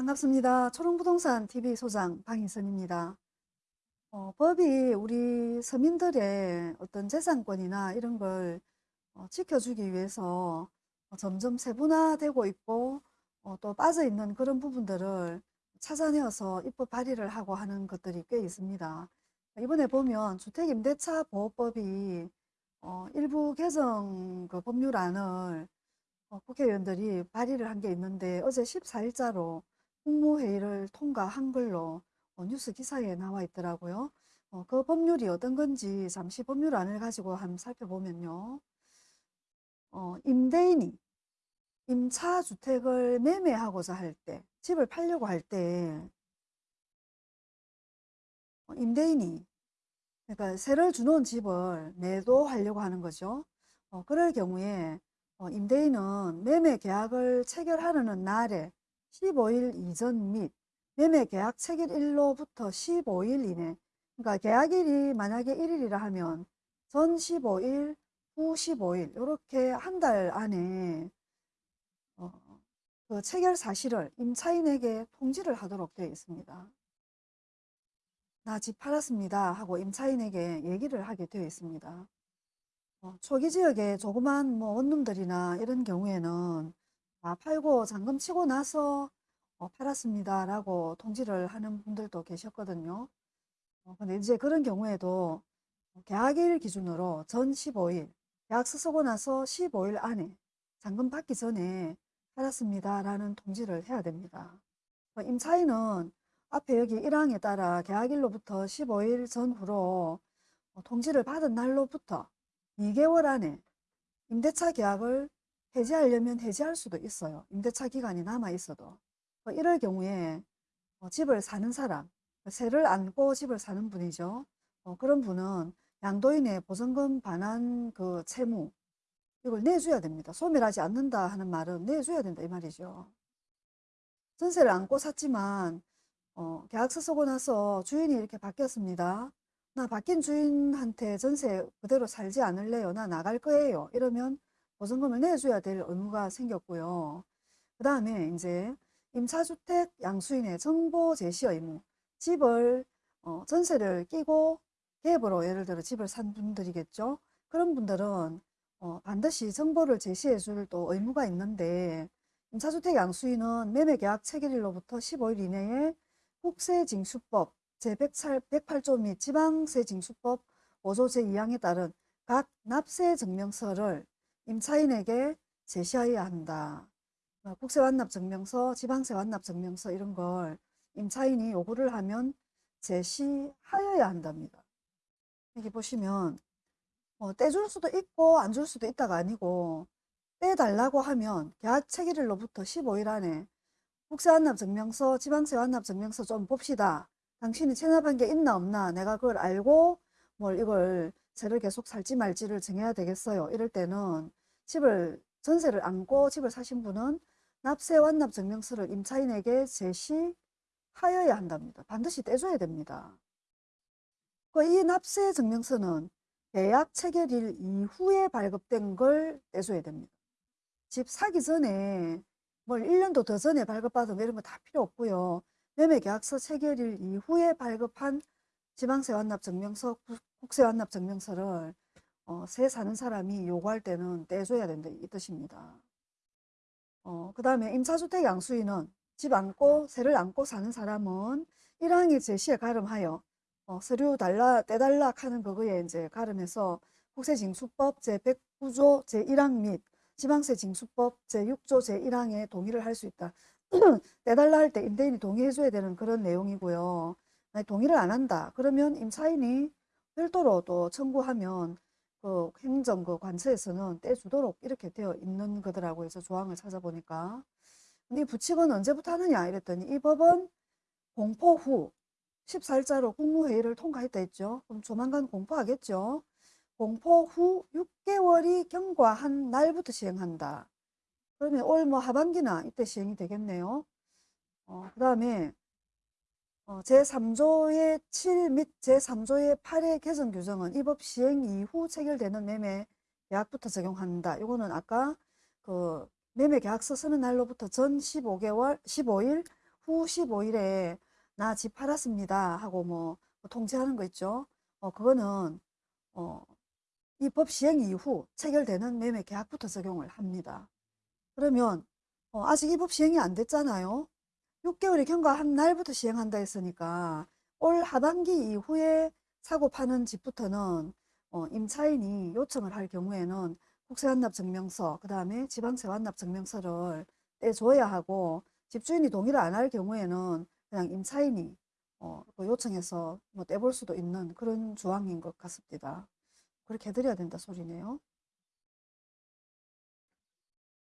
반갑습니다. 초롱부동산 TV 소장 방희선입니다. 어, 법이 우리 서민들의 어떤 재산권이나 이런 걸 어, 지켜주기 위해서 어, 점점 세분화되고 있고 어, 또 빠져있는 그런 부분들을 찾아내어서 입법 발의를 하고 하는 것들이 꽤 있습니다. 이번에 보면 주택임대차 보호법이 어, 일부 개정 그 법률안을 어, 국회의원들이 발의를 한 게 있는데 어제 14일자로 국무회의를 통과한 걸로 어, 뉴스 기사에 나와 있더라고요. 어, 그 법률이 어떤 건지 잠시 법률안을 가지고 한번 살펴보면요. 어, 임대인이 임차 주택을 매매하고자 할 때, 집을 팔려고 할 때, 어, 임대인이 그러니까 세를 주놓은 집을 매도하려고 하는 거죠. 어, 그럴 경우에 어, 임대인은 매매 계약을 체결하려는 날에 15일 이전 및 매매 계약 체결 일로부터 15일 이내 그러니까 계약일이 만약에 1일이라 하면 전 15일, 후 15일 이렇게 한 달 안에 어, 그 체결 사실을 임차인에게 통지를 하도록 되어 있습니다. 나 집 팔았습니다 하고 임차인에게 얘기를 하게 되어 있습니다. 어, 초기 지역에 조그만 뭐 원룸들이나 이런 경우에는 아, 팔고 잔금 치고 나서 어, 팔았습니다 라고 통지를 하는 분들도 계셨거든요. 어, 근데 이제 그런 경우에도 계약일 기준으로 전 15일, 계약서 쓰고 나서 15일 안에 잔금 받기 전에 팔았습니다 라는 통지를 해야 됩니다. 어, 임차인은 앞에 여기 1항에 따라 계약일로부터 15일 전후로 어, 통지를 받은 날로부터 2개월 안에 임대차 계약을 해지하려면 해지할 수도 있어요. 임대차 기간이 남아 있어도. 어, 이럴 경우에 어, 집을 사는 사람, 세를 안고 집을 사는 분이죠. 어, 그런 분은 양도인의 보증금 반환 그 채무 이걸 내줘야 됩니다. 소멸하지 않는다 하는 말은 내줘야 된다 이 말이죠. 전세를 안고 샀지만 어, 계약서 쓰고 나서 주인이 이렇게 바뀌었습니다. 나 바뀐 주인한테 전세 그대로 살지 않을래요. 나 나갈 거예요. 이러면 보증금을 내줘야 될 의무가 생겼고요. 그 다음에 이제 임차주택 양수인의 정보 제시 의무. 집을 어, 전세를 끼고 갭으로 예를 들어 집을 산 분들이겠죠. 그런 분들은 어, 반드시 정보를 제시해 줄 또 의무가 있는데 임차주택 양수인은 매매계약 체결일로부터 15일 이내에 국세징수법 제108조 및 지방세징수법 5조 제2항에 따른 각 납세 증명서를 임차인에게 제시하여야 한다. 어, 국세 완납 증명서, 지방세 완납 증명서 이런 걸 임차인이 요구를 하면 제시하여야 한답니다. 여기 보시면 어, 떼줄 수도 있고 안 줄 수도 있다가 아니고 떼달라고 하면 계약 체결일로부터 15일 안에 국세 완납 증명서, 지방세 완납 증명서 좀 봅시다. 당신이 체납한 게 있나 없나 내가 그걸 알고 뭘 이걸 세를 계속 살지 말지를 정해야 되겠어요. 이럴 때는 집을 전세를 안고 집을 사신 분은 납세 완납 증명서를 임차인에게 제시하여야 한답니다. 반드시 떼줘야 됩니다. 그이 납세 증명서는 계약 체결일 이후에 발급된 걸 떼줘야 됩니다. 집 사기 전에 뭘 1년도 더 전에 발급받으면 이런 거 다 필요 없고요. 매매계약서 체결일 이후에 발급한 지방세 완납 증명서, 국세 완납 증명서를 어, 세 사는 사람이 요구할 때는 떼줘야 된다 이 뜻입니다. 어, 그 다음에 임차주택 양수인은 집 안고 세를 안고 사는 사람은 1항의 제시에 가름하여 어, 서류 달라 떼달라 하는 그거에 이제 가름해서 국세징수법 제109조 제1항 및 지방세징수법 제6조 제1항에 동의를 할 수 있다. 떼달라 할 때 임대인이 동의해줘야 되는 그런 내용이고요. 동의를 안 한다. 그러면 임차인이 별도로 또 청구하면 그 행정 그 관처에서는 떼주도록 이렇게 되어 있는 거더라고요. 그래서 조항을 찾아보니까. 근데 이 부칙은 언제부터 하느냐 이랬더니 이 법은 공포 후 14일자로 국무회의를 통과했다 했죠. 그럼 조만간 공포하겠죠. 공포 후 6개월이 경과한 날부터 시행한다. 그러면 올 뭐 하반기나 이때 시행이 되겠네요. 어, 그 다음에 어, 제3조의 7 및 제3조의 8의 개정 규정은 이 법 시행 이후 체결되는 매매 계약부터 적용한다. 이거는 아까 그 매매 계약서 쓰는 날로부터 전 15개월, 15일 후 15일에 나 집 팔았습니다 하고 뭐 통지하는 거 있죠. 어, 그거는 어, 이 법 시행 이후 체결되는 매매 계약부터 적용을 합니다. 그러면 어, 아직 이 법 시행이 안 됐잖아요. 6개월이 경과한 날부터 시행한다 했으니까 올 하반기 이후에 사고 파는 집부터는 어, 임차인이 요청을 할 경우에는 국세환납증명서, 그 다음에 지방세환납증명서를 떼줘야 하고 집주인이 동의를 안 할 경우에는 그냥 임차인이 어, 그 요청해서 뭐 떼볼 수도 있는 그런 조항인 것 같습니다. 그렇게 해드려야 된다 소리네요.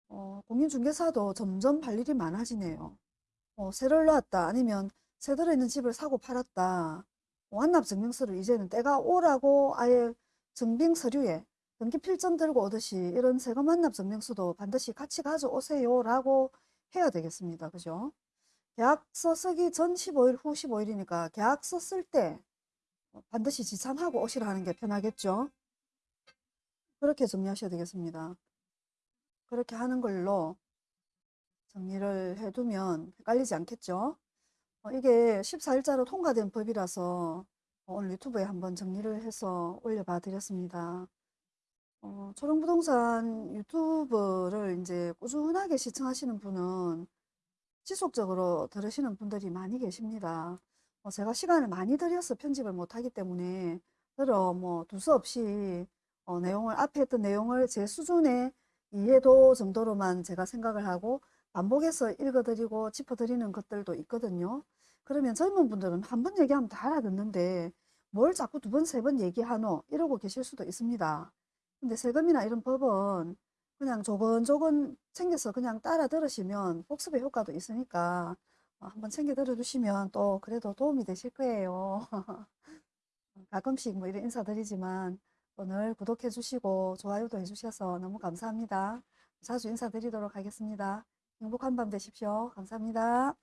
어, 공인중개사도 점점 할 일이 많아지네요. 어, 세를 놨다 아니면 세 들어있는 집을 사고 팔았다. 완납 증명서를 이제는 때가 오라고 아예 증빙 서류에 등기 필점 들고 오듯이 이런 세금 완납 증명서도 반드시 같이 가져오세요 라고 해야 되겠습니다. 그죠? 계약서 쓰기 전 15일 후 15일이니까 계약서 쓸 때 반드시 지참하고 오시라 하는 게 편하겠죠? 그렇게 정리하셔야 되겠습니다. 그렇게 하는 걸로 정리를 해두면 헷갈리지 않겠죠? 어, 이게 14일자로 통과된 법이라서 어, 오늘 유튜브에 한번 정리를 해서 올려봐 드렸습니다. 어, 초롱부동산 유튜브를 이제 꾸준하게 시청하시는 분은 지속적으로 들으시는 분들이 많이 계십니다. 어, 제가 시간을 많이 들여서 편집을 못하기 때문에 들어 뭐 두서 없이 어, 내용을 앞에 했던 내용을 제 수준의 이해도 정도로만 제가 생각을 하고 반복해서 읽어드리고 짚어드리는 것들도 있거든요. 그러면 젊은 분들은 한 번 얘기하면 다 알아듣는데 뭘 자꾸 두 번, 세 번 얘기하노? 이러고 계실 수도 있습니다. 근데 세금이나 이런 법은 그냥 조근조근 챙겨서 그냥 따라 들으시면 복습의 효과도 있으니까 어, 한번 챙겨 들어두시면 또 그래도 도움이 되실 거예요. 가끔씩 뭐 이런 인사드리지만 오늘 구독해 주시고 좋아요도 해 주셔서 너무 감사합니다. 자주 인사드리도록 하겠습니다. 행복한 밤 되십시오. 감사합니다.